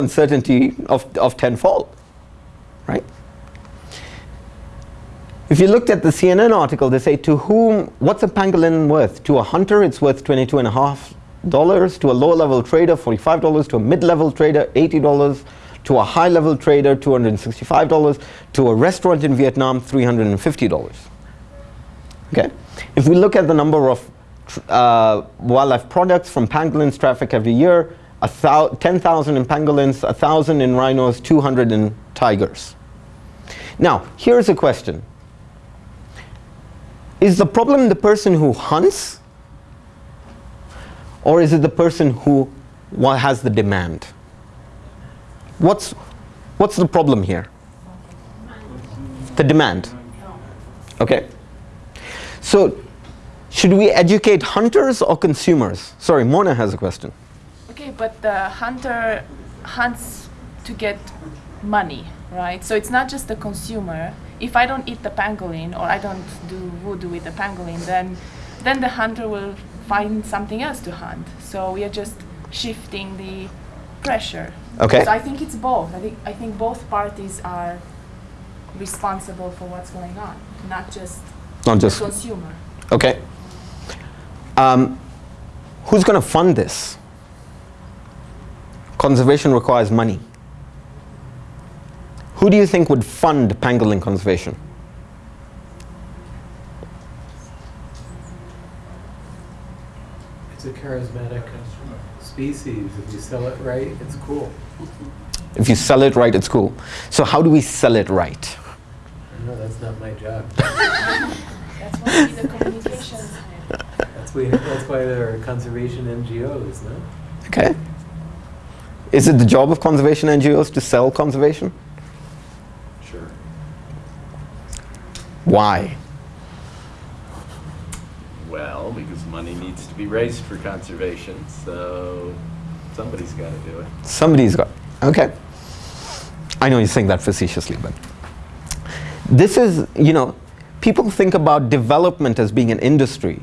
uncertainty of, of tenfold, right? If you looked at the CNN article, they say to whom, what's a pangolin worth? To a hunter, it's worth $22.5. To a low-level trader, $45. To a mid-level trader, $80. To a high-level trader, $265. To a restaurant in Vietnam, $350. Okay? If we look at the number of uh, wildlife products from pangolins traffic every year, 10,000 in pangolins, 1,000 in rhinos, 200 in tigers. Now, here's a question. Is the problem the person who hunts or is it the person who has the demand? What's, what's the problem here? The demand. Okay. So should we educate hunters or consumers? Sorry, Mona has a question. But the hunter hunts to get money, right? So it's not just the consumer. If I don't eat the pangolin or I don't do voodoo with the pangolin, then then the hunter will find something else to hunt. So we are just shifting the pressure. Okay. So I think it's both. I think I think both parties are responsible for what's going on, not just not just the consumer. Okay. Um, who's going to fund this? Conservation requires money. Who do you think would fund pangolin conservation? It's a charismatic species. If you sell it right, it's cool. If you sell it right, it's cool. So how do we sell it right? No, that's not my job. That's why we need the communications. That's why, that's why there are conservation NGOs, no? Okay. Is it the job of conservation NGOs to sell conservation? Sure. Why? Well, because money needs to be raised for conservation, so somebody's got to do it. Somebody's got, okay. I know you're saying that facetiously, but this is, you know, people think about development as being an industry.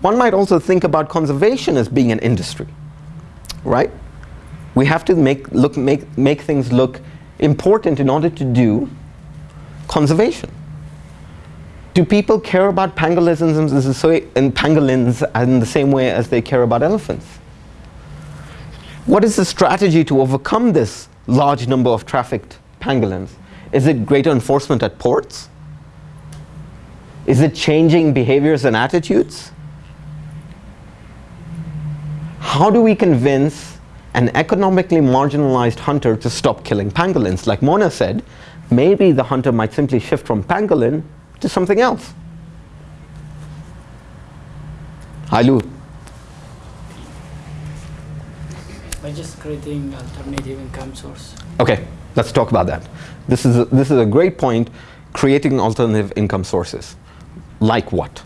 One might also think about conservation as being an industry, right? We have to make, look, make, make things look important in order to do conservation. Do people care about pangolins and pangolins in the same way as they care about elephants? What is the strategy to overcome this large number of trafficked pangolins? Is it greater enforcement at ports? Is it changing behaviors and attitudes? How do we convince an economically marginalized hunter to stop killing pangolins? Like Mona said, maybe the hunter might simply shift from pangolin to something else. Hailu. By just creating alternative income source. Okay, let's talk about that. This is a, this is a great point, creating alternative income sources. Like what?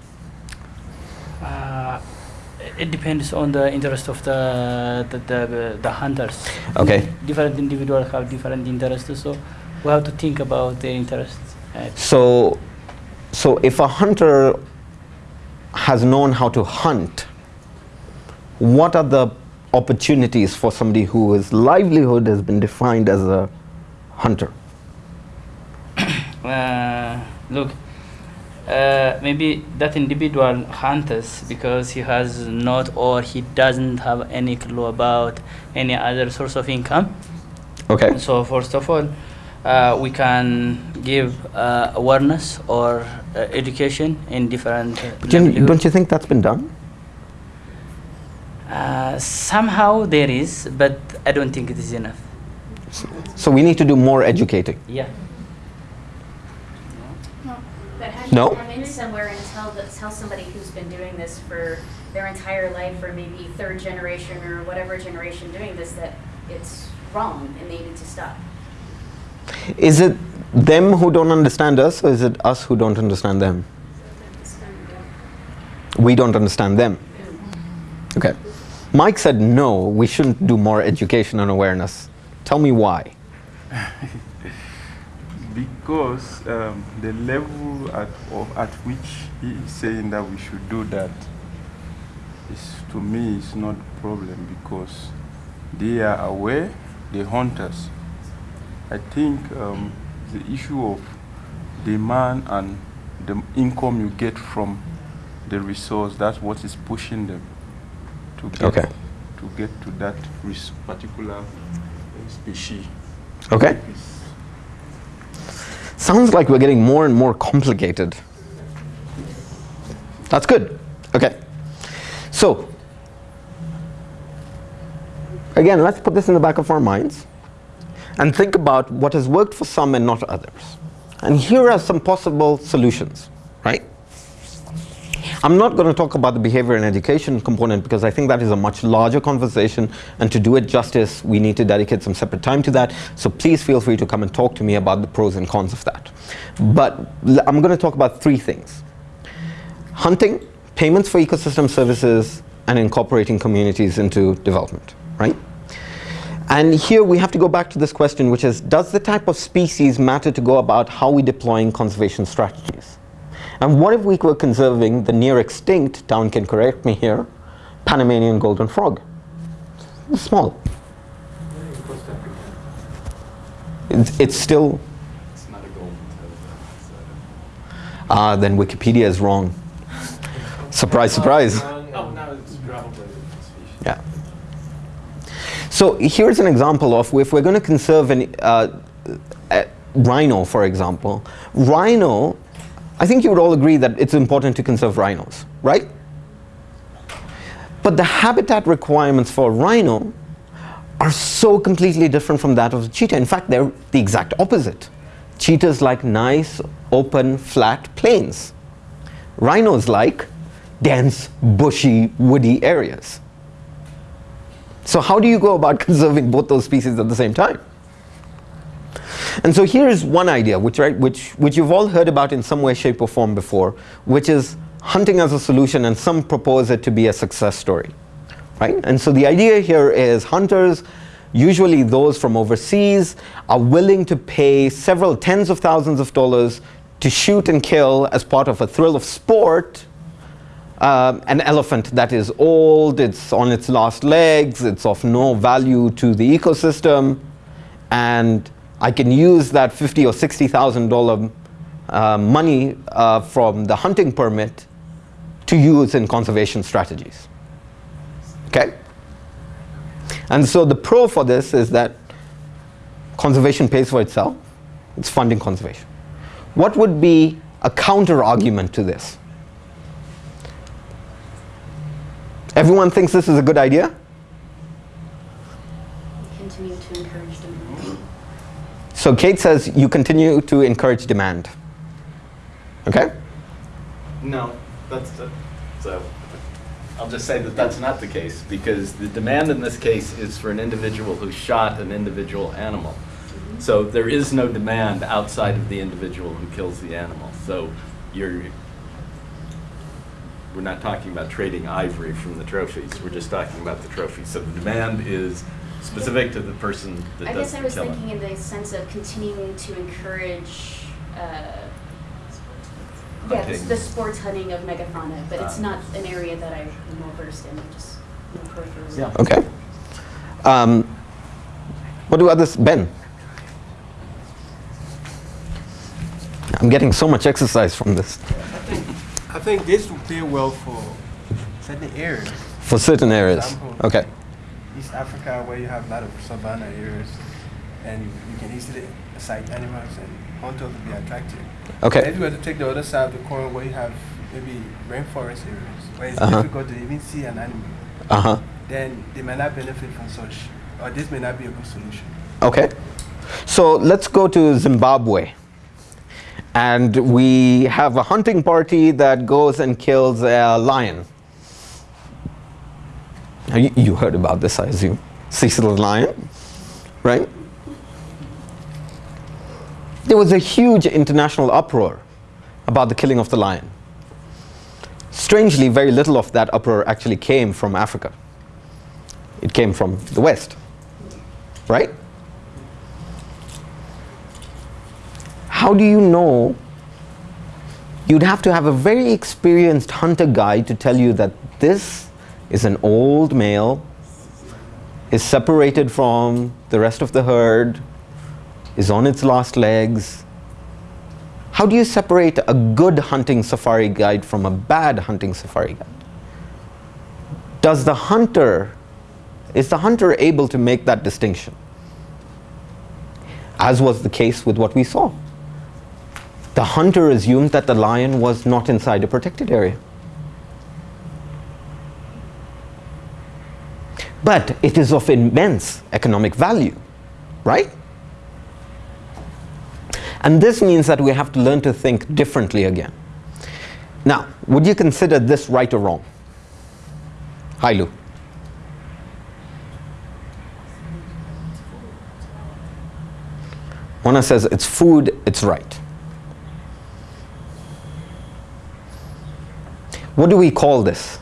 It depends on the interest of the the, the, the hunters. Okay. Different individuals have different interests, so we have to think about their interests. So, so if a hunter has known how to hunt, what are the opportunities for somebody whose livelihood has been defined as a hunter? uh, look, uh, maybe that individual hunters because he has not or he doesn't have any clue about any other source of income. Okay. So first of all, uh, we can give uh, awareness or uh, education in different. Uh, don't you think that's been done? Uh, somehow there is, but I don't think it is enough. So we need to do more educating. Yeah. But No. come in somewhere and tell, the, tell somebody who's been doing this for their entire life, or maybe third generation or whatever generation doing this, that it's wrong and they need to stop? Is it them who don't understand us or is it us who don't understand them? We don't understand them. Okay. Mike said no, we shouldn't do more education and awareness. Tell me why. because um, the level at, of, at which he is saying that we should do that is to me is not a problem because they are aware they hunt us I think um, the issue of demand and the income you get from the resource, that's what is pushing them to get, Okay. to, get to that res- particular species. Okay. Sounds like we're getting more and more complicated. That's good. Okay. So, again, let's put this in the back of our minds and think about what has worked for some and not others. And here are some possible solutions? I'm not going to talk about the behavior and education component because I think that is a much larger conversation and to do it justice we need to dedicate some separate time to that. So please feel free to come and talk to me about the pros and cons of that. But I'm going to talk about three things. Hunting, payments for ecosystem services, and incorporating communities into development, right? And here we have to go back to this question, which is, does the type of species matter to go about how we deploying conservation strategies? And what if we were conserving the near extinct, Town can correct me here, Panamanian golden frog? It's small. It's, it's still, It's not a golden ah, then Wikipedia is wrong. Surprise, surprise. Oh, no, it's probably a different species. Yeah. So here's an example of if we're going to conserve an uh, uh, rhino, for example. Rhino, I think you would all agree that it's important to conserve rhinos, right? But the habitat requirements for a rhino are so completely different from that of the cheetah. In fact, they're the exact opposite. Cheetahs like nice, open, flat plains. Rhinos like dense, bushy, woody areas. So how do you go about conserving both those species at the same time? And so here is one idea, which, right, which, which you've all heard about in some way, shape, or form before, which is hunting as a solution, and some propose it to be a success story. Right? And so the idea here is hunters, usually those from overseas, are willing to pay several tens of thousands of dollars to shoot and kill as part of a thrill of sport um, an elephant that is old, it's on its last legs, it's of no value to the ecosystem, and I can use that fifty or sixty thousand dollar uh, money uh, from the hunting permit to use in conservation strategies. Okay, and so the pro for this is that conservation pays for itself; it's funding conservation. What would be a counter argument to this? Everyone thinks this is a good idea? Continue to encourage demand. So Kate says you continue to encourage demand. Okay? No, that's, so, I'll just say that that's not the case, because the demand in this case is for an individual who shot an individual animal. So there is no demand outside of the individual who kills the animal. So you're, we're not talking about trading ivory from the trophies, we're just talking about the trophies. So the demand is specific to the person that I does guess I the was killing. thinking in the sense of continuing to encourage, uh, yeah, Hunting. the, the sports hunting of megafauna, but it's Ah. not an area that I'm well versed in, I'm just you know, peripherally. Yeah. Okay. Um, what do others, Ben? I'm getting so much exercise from this. I think this will pay well for certain areas. For certain areas. Example. Okay. East Africa, where you have a lot of savanna areas, and you, you can easily sight animals and hunters will be attracted. Okay. If you were to take the other side of the coin, where you have maybe rainforest areas, where it's Uh-huh. difficult to even see an animal, Uh huh. then they may not benefit from such, or this may not be a good solution. Okay. So let's go to Zimbabwe. And we have a hunting party that goes and kills a lion. You, you heard about this, I assume. Cecil the lion, right? There was a huge international uproar about the killing of the lion. Strangely, very little of that uproar actually came from Africa. It came from the West, right? How do you know? You'd have to have a very experienced hunter guide to tell you that this is an old male is separated from the rest of the herd, is on its last legs. How do you separate a good hunting safari guide from a bad hunting safari guide? Does the hunter, is the hunter able to make that distinction? As was the case with what we saw. The hunter assumed that the lion was not inside a protected area. But it is of immense economic value, right? And this means that we have to learn to think differently again. Now, would you consider this right or wrong? Hailu. Mona says it's food, it's right. What do we call this?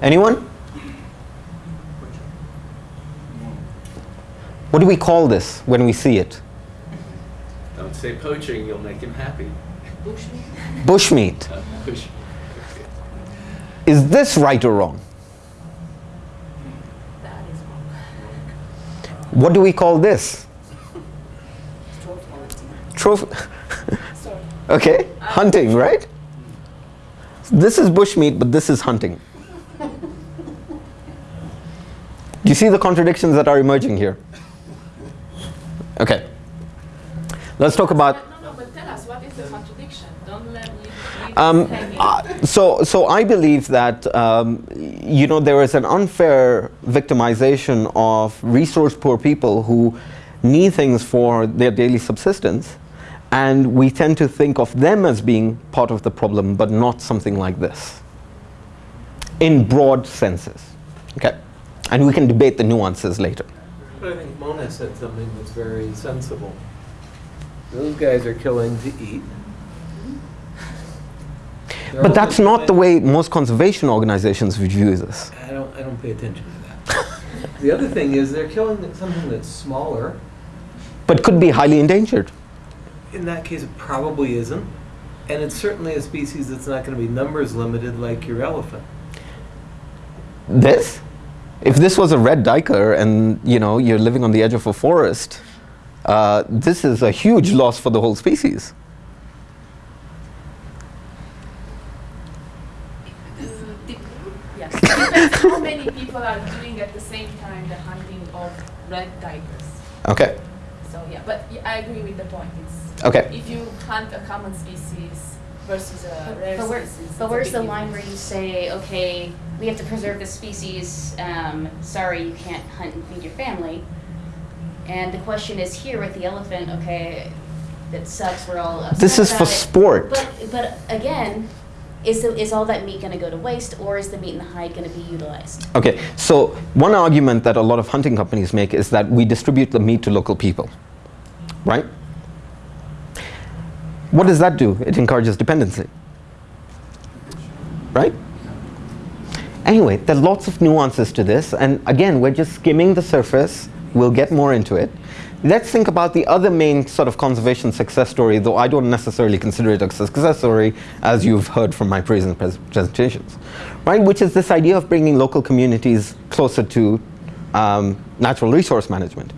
Anyone? What do we call this when we see it? Don't say poaching, you'll make him happy. Bushmeat. Uh, push. Is this right or wrong? That is wrong. What do we call this? Trophy. Sorry. okay, hunting, right? This is bushmeat, but this is hunting. Do you see the contradictions that are emerging here? Okay. Let's talk about No, no, but tell us, what is the contradiction? Don't let leave Um, uh, so, so I believe that um, you know there is an unfair victimization of resource-poor people who need things for their daily subsistence, and we tend to think of them as being part of the problem, but not something like this, in broad senses. And we can debate the nuances later. But I think Mona said something that's very sensible. Those guys are killing to eat. They're But that's not the way most conservation organizations view this. I don't, I don't pay attention to that. The other thing is they're killing something that's smaller. But could be highly endangered. In that case, it probably isn't. And it's certainly a species that's not going to be numbers limited like your elephant. This? If this was a red duiker and you know you're living on the edge of a forest, uh, this is a huge loss for the whole species. How many people are doing at the same time the hunting of red tigers. Okay. So yeah, but yeah, I agree with the point. It's Okay. if you hunt a common species versus a rare But where, species. but where's the line where you say, okay, we have to preserve this species, um, sorry, you can't hunt and feed your family? And the question is here with the elephant, okay, that sucks, we're all upset This is for it. sport. But, but again, is, the, is all that meat gonna go to waste, or is the meat and the hide gonna be utilized? Okay. So one argument that a lot of hunting companies make is that we distribute the meat to local people, right? What does that do? It encourages dependency, right? Anyway, there are lots of nuances to this, and again, we're just skimming the surface. We'll get more into it. Let's think about the other main sort of conservation success story, though I don't necessarily consider it a success story, as you've heard from my previous pres- presentations, right? Which is this idea of bringing local communities closer to um, natural resource management.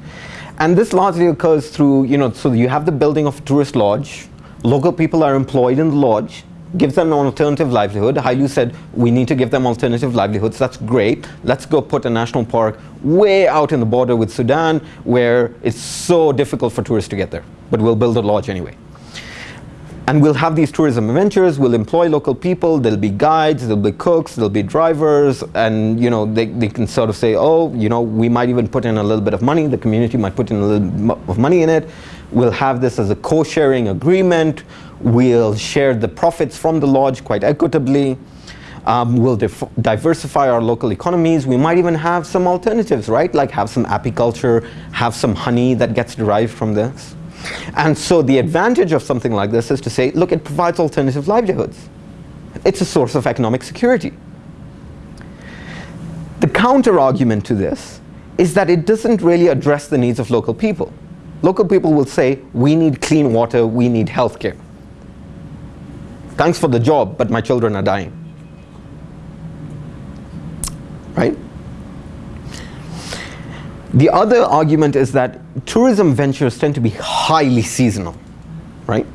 And this largely occurs through, you know, so you have the building of a tourist lodge, local people are employed in the lodge, gives them an alternative livelihood. Hailu said we need to give them alternative livelihoods. That's great. Let's go put a national park way out in the border with Sudan where it's so difficult for tourists to get there. But we'll build a lodge anyway. And we'll have these tourism adventures, we'll employ local people, there'll be guides, there'll be cooks, there'll be drivers, and you know, they, they can sort of say, oh, you know, we might even put in a little bit of money, the community might put in a little of money in it. We'll have this as a co-sharing agreement. We'll share the profits from the lodge quite equitably. Um, we'll diversify our local economies. We might even have some alternatives, right? Like have some apiculture, have some honey that gets derived from this. And so the advantage of something like this is to say, look, it provides alternative livelihoods. It's a source of economic security. The counter argument to this is that it doesn't really address the needs of local people. Local people will say, we need clean water, we need healthcare. Thanks for the job, but my children are dying. Right? The other argument is that tourism ventures tend to be highly seasonal, right?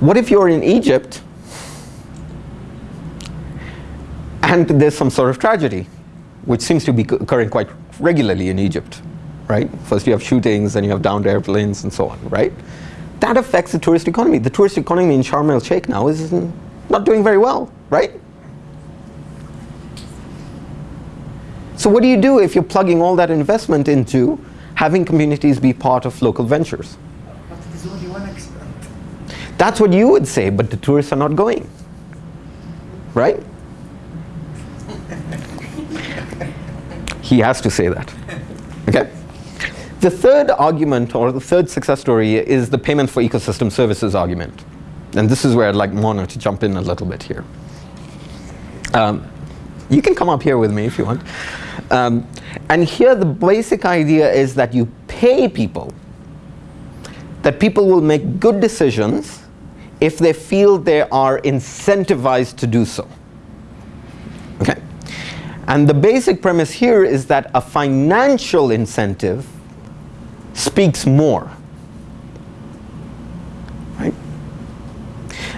What if you're in Egypt and there's some sort of tragedy, which seems to be occurring quite regularly in Egypt, right? First you have shootings, then you have downed airplanes and so on, right? That affects the tourist economy. The tourist economy in Sharm el Sheikh now is not doing very well, right? So what do you do if you're plugging all that investment into having communities be part of local ventures? But is only one extent. That's what you would say, but the tourists are not going. Right? he has to say that. Okay? The third argument, or the third success story, is the payment for ecosystem services argument. And this is where I'd like Mona to jump in a little bit here. Um, you can come up here with me if you want. Um, and here the basic idea is that you pay people, that people will make good decisions if they feel they are incentivized to do so. Okay. And the basic premise here is that a financial incentive speaks more. Right?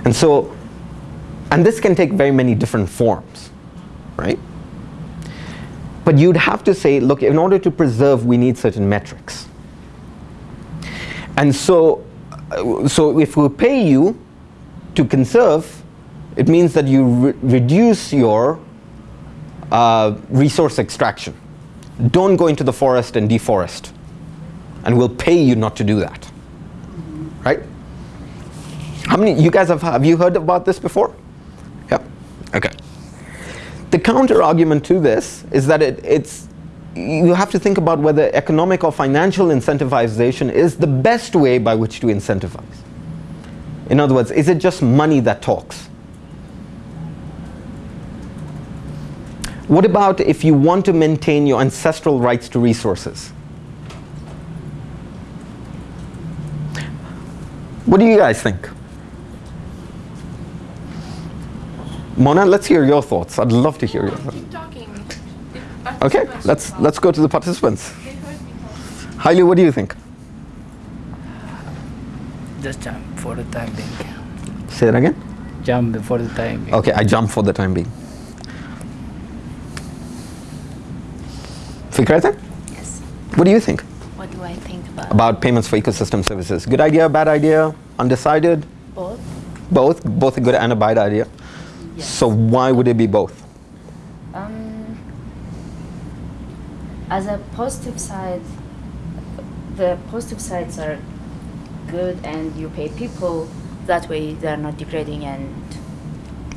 And so, and this can take very many different forms, right? But you'd have to say, look, in order to preserve, we need certain metrics. And so, uh, so if we pay you to conserve, it means that you re reduce your uh, resource extraction. Don't go into the forest and deforest. And we'll pay you not to do that. Right? How many, you guys have, have you heard about this before? Yep, okay. The counter argument to this is that it, it's, you have to think about whether economic or financial incentivization is the best way by which to incentivize. In other words, is it just money that talks? What about if you want to maintain your ancestral rights to resources? What do you guys think? Mona, let's hear your thoughts. I'd love to hear your thoughts. Keep talking. Okay, let's let's go to the participants. They heard me talk. Haile, what do you think? Just jump for the time being. Say it again. Jump for the time being. Okay, I jump for the time being. Fikrata, Yes. what do you think What do I think about about payments for ecosystem services? Good idea, bad idea, undecided? both? Both, both a good and a bad idea. Yes. So why would it be both? Um, as a positive side, the positive sides are good, and you pay people. That way, they are not degrading, and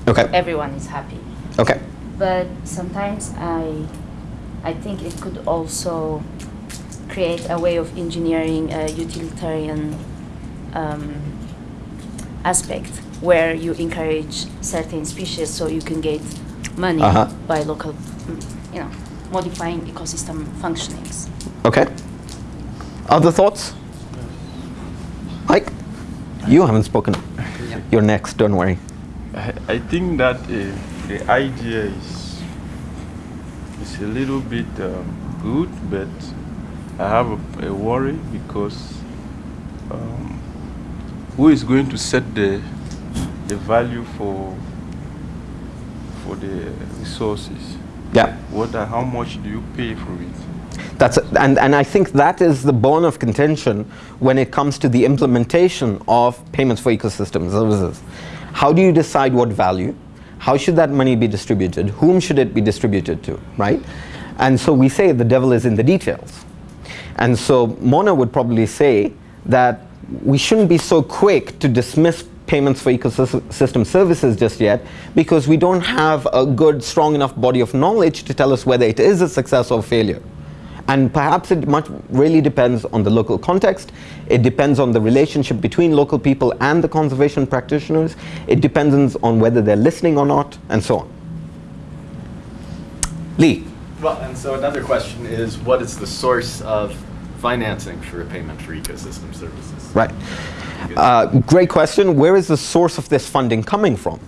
Okay, everyone is happy. okay. But sometimes I, I think it could also create a way of engineering a utilitarian um, aspect where you encourage certain species so you can get money Uh-huh. by local, mm, you know, modifying ecosystem functionings. Okay. Other thoughts? Mike? You haven't spoken. You're next, don't worry. I, I think that uh, the idea is is a little bit um, good, but I have a, a worry because um, who is going to set the the value for for the resources? Yeah. What are, how much do you pay for it? That's and, and I think that is the bone of contention when it comes to the implementation of payments for ecosystem services. How do you decide what value? How should that money be distributed? Whom should it be distributed to, right? And so we say the devil is in the details. And so Mona would probably say that we shouldn't be so quick to dismiss payments for ecosystem services just yet because we don't have a good, strong enough body of knowledge to tell us whether it is a success or failure. And perhaps it much really depends on the local context. It depends on the relationship between local people and the conservation practitioners. It depends on whether they're listening or not, and so on. Lee. Well, and so another question is, what is the source of financing for a payment for ecosystem services? Right. Uh, great question. Where is the source of this funding coming from?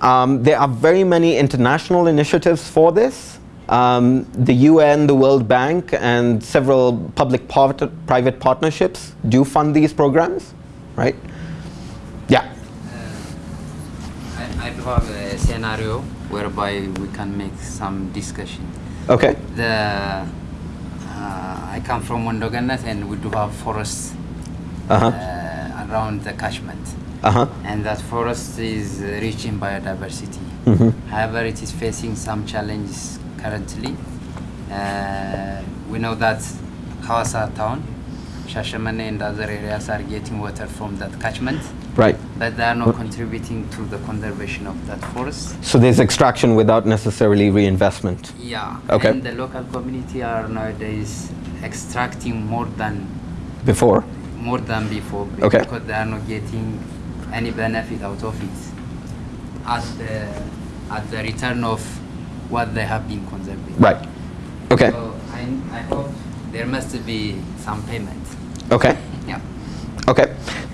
Um, there are very many international initiatives for this. Um, the UN, the World Bank, and several public-private partnerships do fund these programs, right? Yeah. I, I have a scenario whereby we can make some discussion. Okay. The uh, I come from Mondoganas and we do have forests Uh-huh. uh, around the catchment. Uh-huh. And that forest is uh, rich in biodiversity. Mhm. However, it is facing some challenges currently. Uh, we know that Hawassa town, Shashamane and other areas are getting water from that catchment, Right. but they are not contributing to the conservation of that forest. So there's extraction without necessarily reinvestment. Yeah. Okay. And the local community are nowadays extracting more than Before. more than before be- Okay. because they are not getting any benefit out of it at the at the return of what they have been conserving. Right. Okay. So I, I hope there must be some payment. Okay.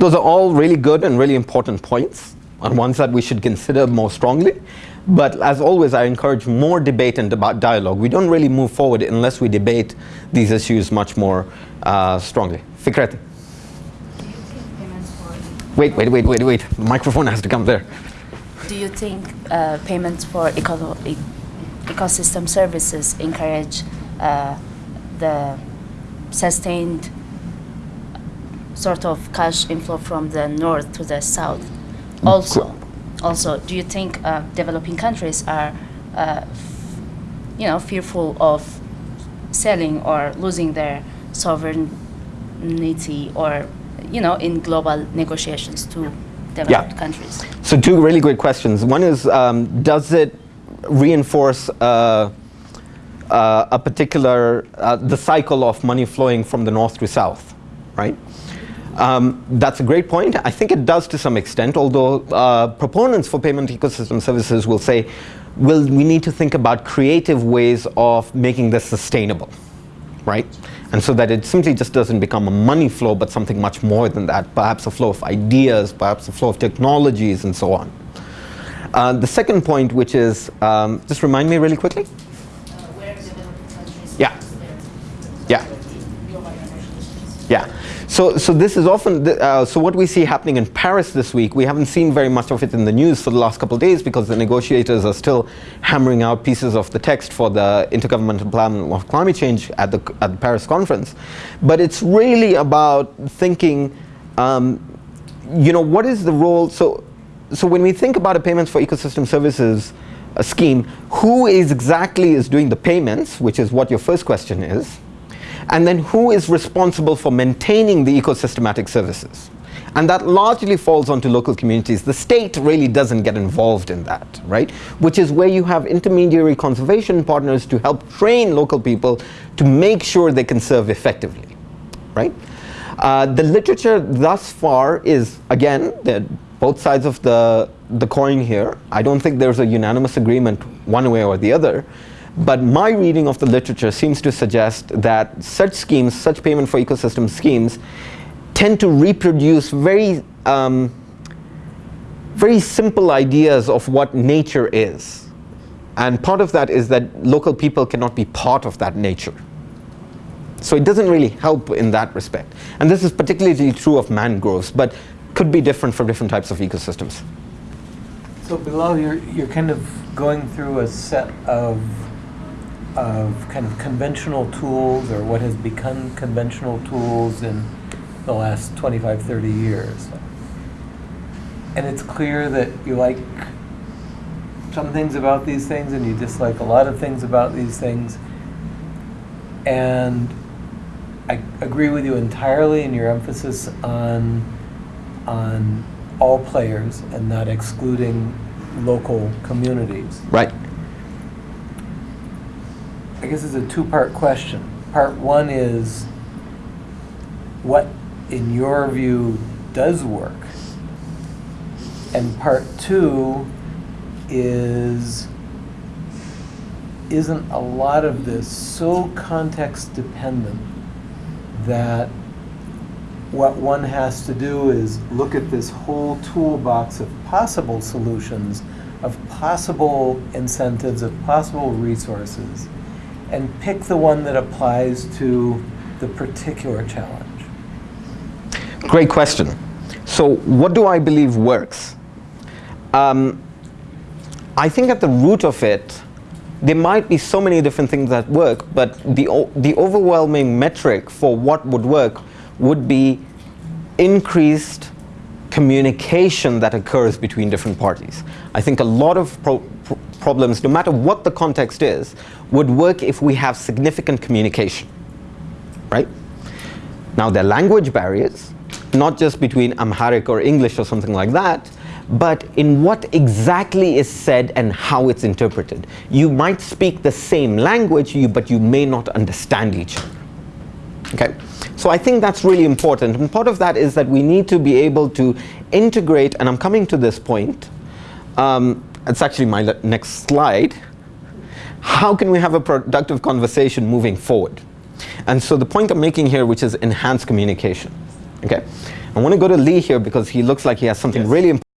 Those are all really good and really important points, and ones that we should consider more strongly. But as always, I encourage more debate and about dialogue. We don't really move forward unless we debate these issues much more uh, strongly. Fikrati. Wait, wait, wait, wait, wait. The microphone has to come there. Do you think uh, payments for eco- e- ecosystem services encourage uh, the sustained sort of cash inflow from the north to the south? Also, also, do you think uh, developing countries are, uh, f- you know, fearful of selling or losing their sovereignty or, you know, in global negotiations to developed countries? So two really great questions. One is, um, does it reinforce uh, uh, a particular, uh, the cycle of money flowing from the north to south, right? Um, that's a great point. I think it does to some extent, although uh, proponents for payment ecosystem services will say, well, we need to think about creative ways of making this sustainable, right? And so that it simply just doesn't become a money flow, but something much more than that, perhaps a flow of ideas, perhaps a flow of technologies, and so on. Uh, the second point, which is, um, just remind me really quickly. Yeah. Yeah. Yeah. So, so this is often, uh, so what we see happening in Paris this week, we haven't seen very much of it in the news for the last couple of days because the negotiators are still hammering out pieces of the text for the Intergovernmental Panel on Climate Change at the, at the Paris conference. But it's really about thinking, um, you know, what is the role, so, so when we think about a payments for ecosystem services a scheme, who is exactly is doing the payments, which is what your first question is, and then who is responsible for maintaining the ecosystematic services? And that largely falls onto local communities. The state really doesn't get involved in that, right? Which is where you have intermediary conservation partners to help train local people to make sure they can serve effectively, right? Uh, the literature thus far is, again, both sides of the, the coin here. I don't think there's a unanimous agreement one way or the other. But my reading of the literature seems to suggest that such schemes, such payment for ecosystem schemes, tend to reproduce very, um, very simple ideas of what nature is. And part of that is that local people cannot be part of that nature. So it doesn't really help in that respect. And this is particularly true of mangroves, but could be different for different types of ecosystems. So Bilal, you're, you're kind of going through a set of, of kind of conventional tools or what has become conventional tools in the last 25, 30 years. And it's clear that you like some things about these things and you dislike a lot of things about these things. And I agree with you entirely in your emphasis on, on all players and not excluding local communities. Right. I guess it's a two-part question. Part one is, what, in your view, does work? And part two is, isn't a lot of this so context dependent that what one has to do is look at this whole toolbox of possible solutions, of possible incentives, of possible resources, and pick the one that applies to the particular challenge. Great question. So what do I believe works? Um, I think at the root of it, there might be so many different things that work, but the, the overwhelming metric for what would work would be increased communication that occurs between different parties. I think a lot of pro- problems, no matter what the context is, would work if we have significant communication, right? Now, there are language barriers, not just between Amharic or English or something like that, but in what exactly is said and how it's interpreted. You might speak the same language, you, but you may not understand each other. Okay, so I think that's really important, and part of that is that we need to be able to integrate, and I'm coming to this point, um, it's actually my next slide. How can we have a productive conversation moving forward? And so the point I'm making here, which is enhanced communication. Okay, I want to go to Lee here because he looks like he has something Yes. really important.